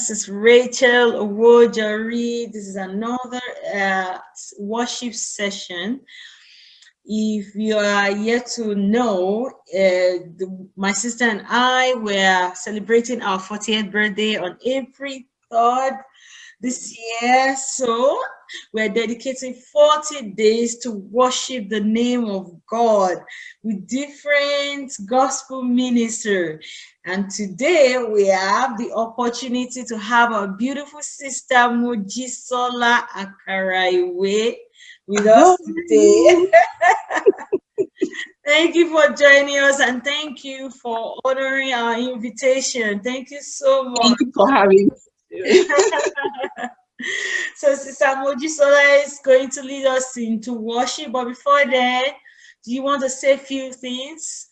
This is Rachel Owojari. This is another uh, worship session. If you are yet to know, uh, the, my sister and I were celebrating our 40th birthday on April 3rd this year. So we're dedicating 40 days to worship the name of God with different gospel minister. And today we have the opportunity to have our beautiful sister Mojisola Akaraiwe with us today. thank you for joining us and thank you for honoring our invitation. Thank you so much. Thank you for having so Sister Mojisola is going to lead us into worship, but before that, do you want to say a few things?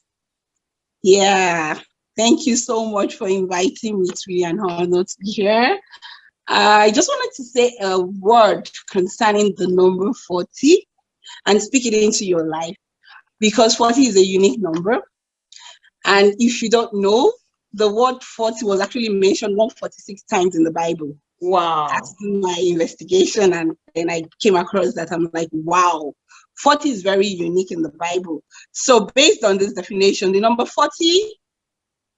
Yeah, thank you so much for inviting me. It's really an honor to be here. I just wanted to say a word concerning the number 40 and speak it into your life because 40 is a unique number. And if you don't know, the word 40 was actually mentioned 146 times in the Bible. Wow. That's my investigation and then I came across that I'm like, wow, 40 is very unique in the Bible. So based on this definition, the number 40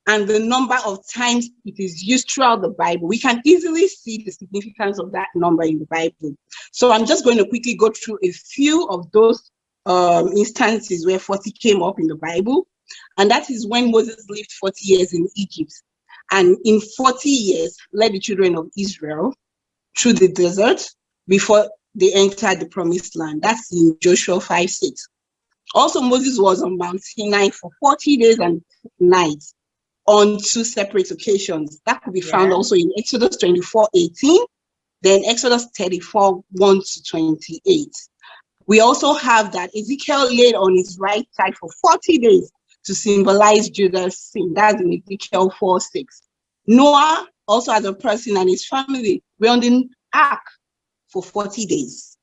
and the number of times it is used throughout the Bible, we can easily see the significance of that number in the Bible. So I'm just going to quickly go through a few of those um, instances where 40 came up in the Bible. And that is when Moses lived 40 years in Egypt and in 40 years led the children of Israel through the desert before they entered the promised land. That's in Joshua 5, 6. Also, Moses was on Mount Sinai for 40 days and nights on two separate occasions. That could be yeah. found also in Exodus 24, 18, then Exodus 34, 1 to 28. We also have that Ezekiel laid on his right side for 40 days to symbolize Judah's sin. That's in Ezekiel 4 6. Noah, also as a person and his family, were on the ark for 40 days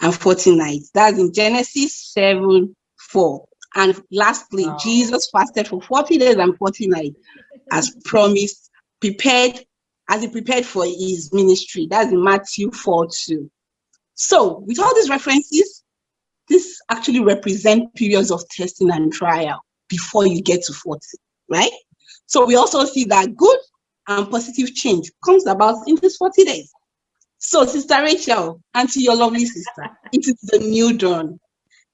and 40 nights. That's in Genesis 7 4. And lastly, wow. Jesus fasted for 40 days and 40 nights as promised, prepared, as he prepared for his ministry. That's in Matthew 4 2. So, with all these references, this actually represent periods of testing and trial before you get to 40, right? So we also see that good and positive change comes about in these 40 days. So Sister Rachel, and to your lovely sister, it is the new dawn.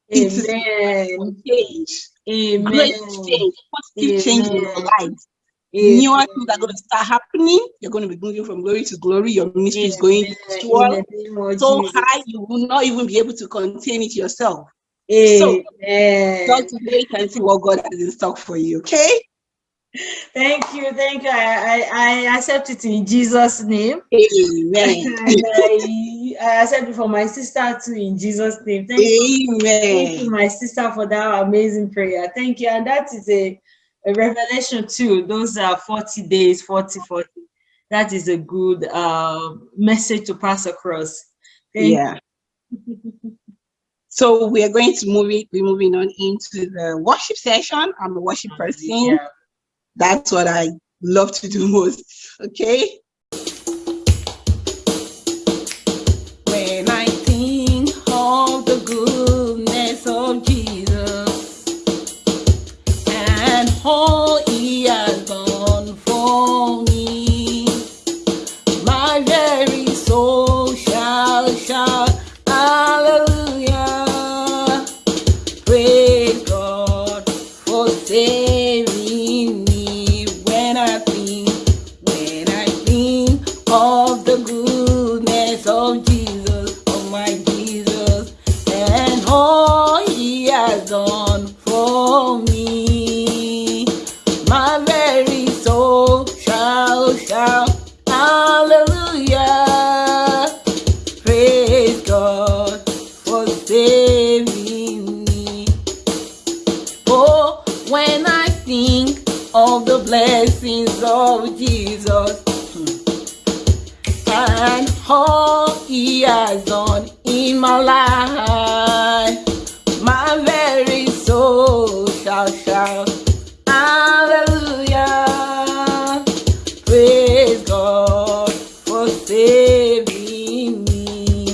It Amen. is change. Amen. Great change, positive Amen. change in your life. Newer things are going to start happening. You're going to be moving from glory to glory. Your ministry Amen. is going to so high you will not even be able to contain it yourself. Amen. So, God today can see what God has in stock for you. Okay. Thank you, thank you. I, I, I accept it in Jesus' name. Amen. I, I accept it for my sister too in Jesus' name. Thank Amen. You, thank you, my sister, for that amazing prayer. Thank you. And that is a, a revelation too. Those are 40 days, 40, 40. That is a good uh, message to pass across. Thank yeah. so we are going to move it, be moving on into the worship session. I'm a worship person. That's what I love to do most. Okay. When I think of the goodness of Jesus and all all he has done in my life. My very soul shall shout, Hallelujah. Praise God for saving me.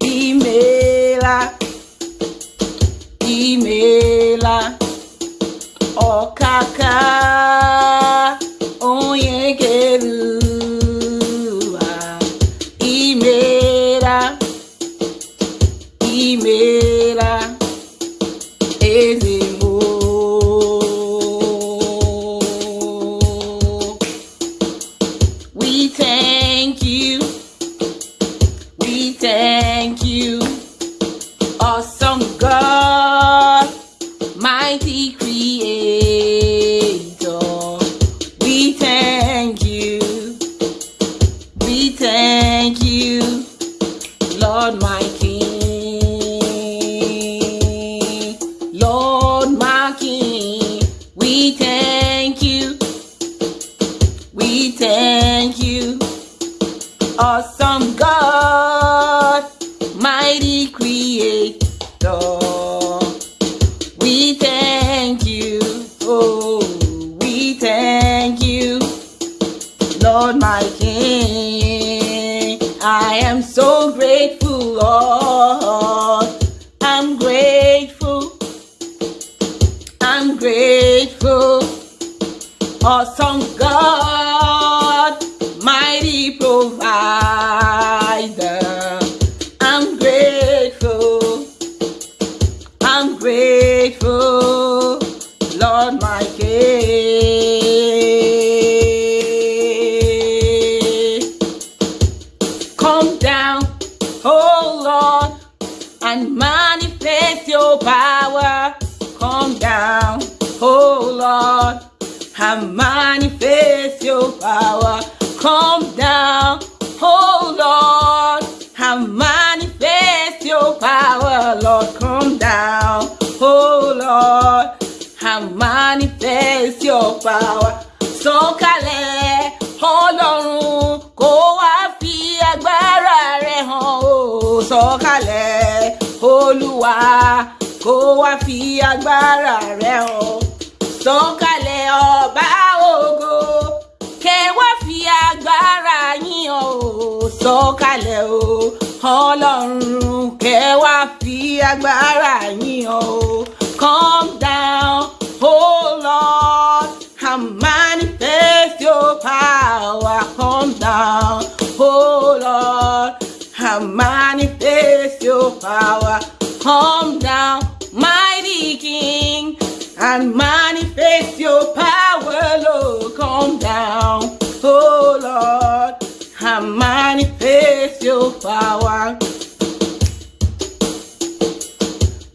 Emailer, emailer, okaka. I am so grateful, Lord. I'm grateful. I'm grateful. Awesome God, and manifest your power. Come down, oh Lord, and manifest your power. Lord, come down, oh Lord, and manifest your power. Sọ̀kalẹ̀ Ọlọ́run kó wá fi agbára rẹ̀ hàn ó. Sọ̀kalẹ̀ Olúwa kó wá fi agbára rẹ̀ hàn. Sọ̀kalẹ̀ ọba ògo kẹ wá fi agbára yín ó. Sọ̀kalẹ̀ o Ọlọ́run kẹ wá fi agbára yín ó. Come down, oh Lord, and manifest your power. Come down, oh Lord, and manifest your power. Come down, mighty King, and manifest your down, oh Lord, and manifest your power.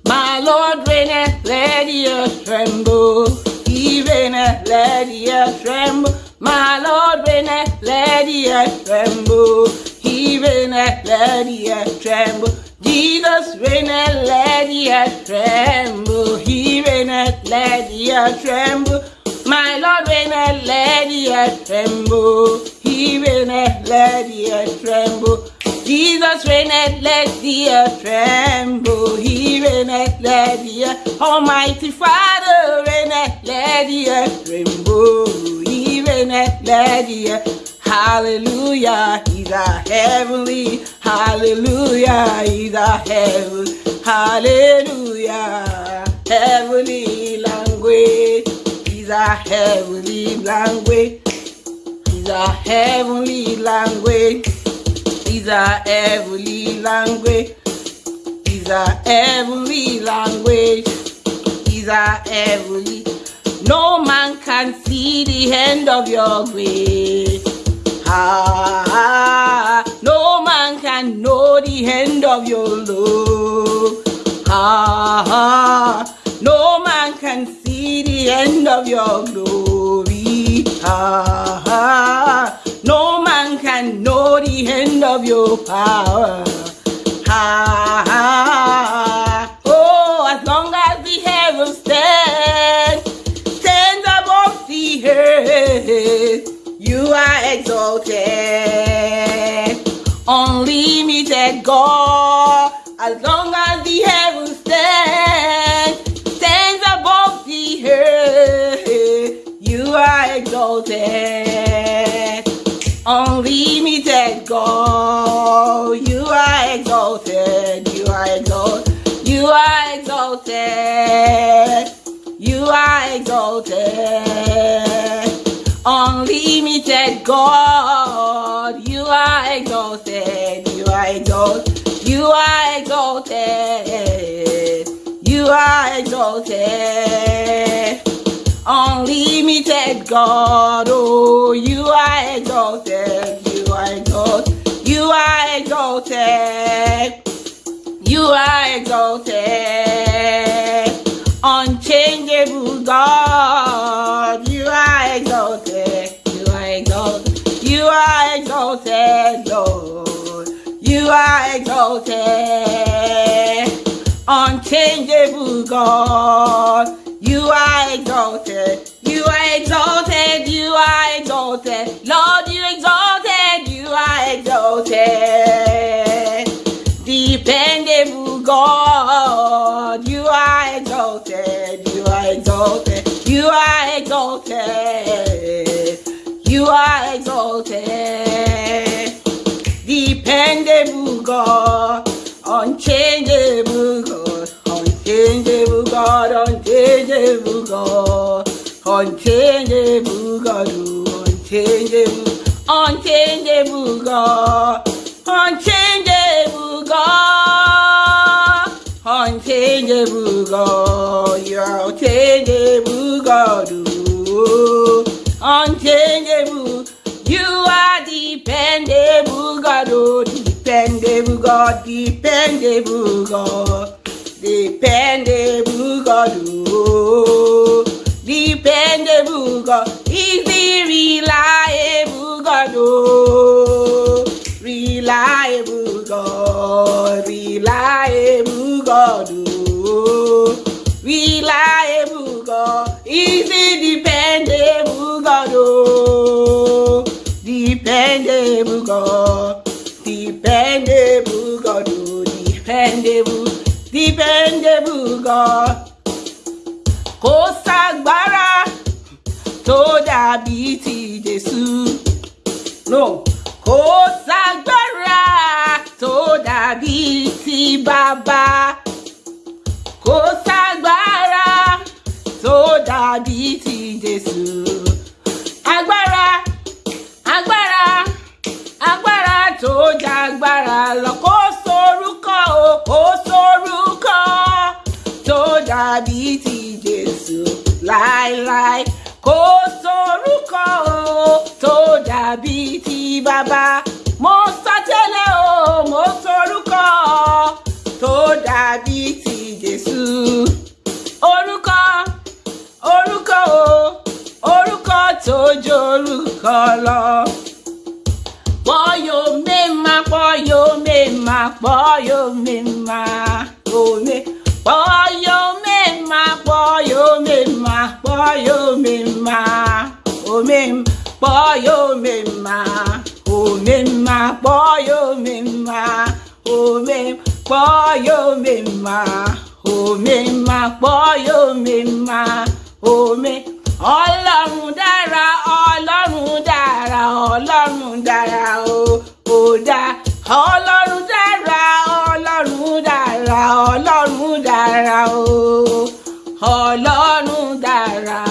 My Lord reigneth, let earth tremble. He reigneth, let earth tremble. My Lord reigneth, let earth tremble. He reigneth, let earth tremble. Jesus reigneth, let earth tremble. He reigneth, let earth tremble. My Lord reigneth, let the earth tremble. He reigneth, let the earth tremble. Jesus reigneth, let the tremble. He reigneth, let the earth. Almighty Father reigneth, let the earth tremble. He reigneth, let the. Hallelujah, he's a heavenly. Hallelujah, he's a heavenly. Hallelujah, heavenly language. He's a heavenly language. He's a heavenly language. He's a heavenly language. He's a heavenly language. He's a heavenly. No man can see the end of your grace. Ah, no man can know the end of your love. Ah, see the end of your glory. Ah, no man can know the end of your power. Ah, Unlimited God, you are exalted. You are exalted. You are exalted. You are exalted. Unlimited God, oh, you are exalted. You are exalted. You are exalted. You are exalted. Unchangeable God, exalted. Unchangeable God, you are exalted. You are exalted. You are exalted. Lord, you exalted. You are exalted. Dependable God, you are exalted. You are exalted. You are exalted. You are exalted. Dependable God, unchangeable God, unchangeable God, unchangeable God, unchangeable God, unchangeable, unchangeable God, unchangeable God, unchangeable God, you are unchangeable God, unchangeable. You God, dependable God, dependable God, oh, dependable God, is the reliable God, oh, reliable God, reliable God, oh, reliable God, is the dependable God, oh, dependable God, dependable, dependable God. Kò ságbára tó dàbí ti Jésù. No, kò ságbára tó dàbí ti bàbá. Kò ságbára tó dàbí ti Jésù. Agbára, agbára, agbára tó jagbára lọ. Dàbí ti Jésù láéláé. Kò sórúkọ o tó dàbí ti bàbá. Mo sọ o, mo sórúkọ tó dàbí ti Jésù. Orúkọ, orúkọ o, orúkọ tó jórúkọ lọ. Pọ́yò mẹ́ma, mma kpọọ ya omemma kpọọ ya omemma omem kpọọ ya omemma omemma kpọọ ya omemma omem kpọọ ya omemma omemma kpọọ ya omemma ome ọlọ́run dára ọlọ́run dára ọlọ́run dára o ò dá ọlọ́run dára ọlọ́run dára ọlọ́run dára o. Ọlọ́run dára.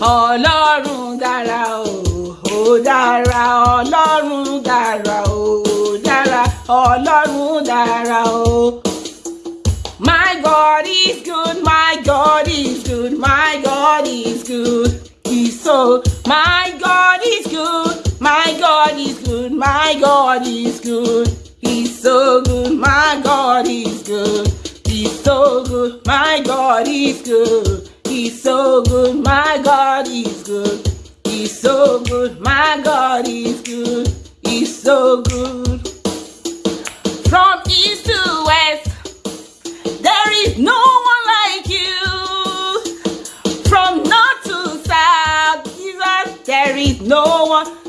Ọlọ́run dára ó dára. Ọlọ́run dára ó dára. Ọlọ́run dára o. My God is good, my God is good, my God is good. He's so, my God is good, my God is good, my God is good. He's so good, my God is good. So good, my God He's good. He's so good, my God He's good. He's so good, my God He's good. He's so good. From east to west, there is no one like you. From north to south, Jesus, there is no one.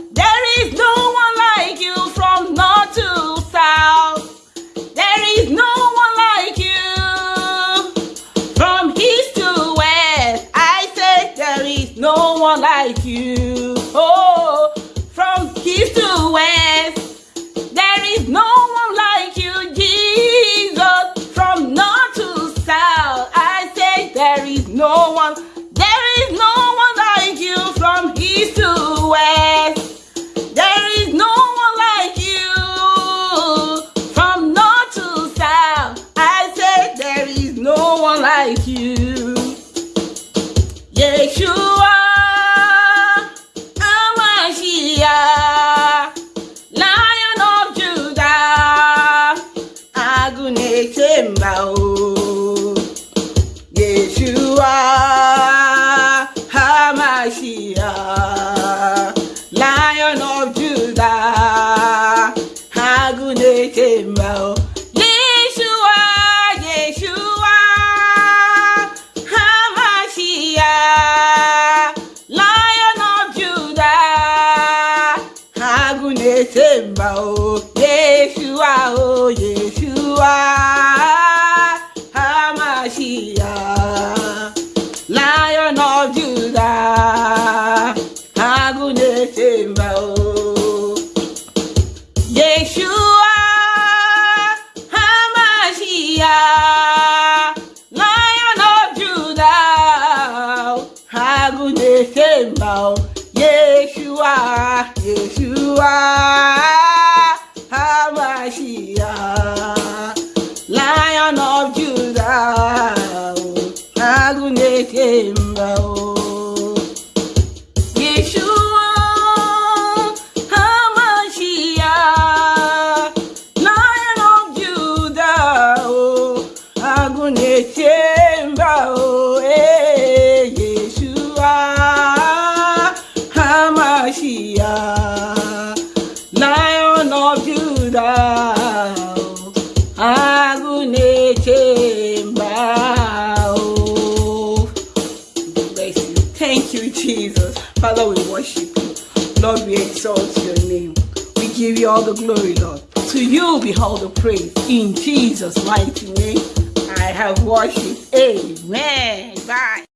Thank you, Jesus. Father, we worship you. Lord, we exalt your name. We give you all the glory, Lord. To you be all the praise. In Jesus' mighty name, I have worshipped. Amen. Bye.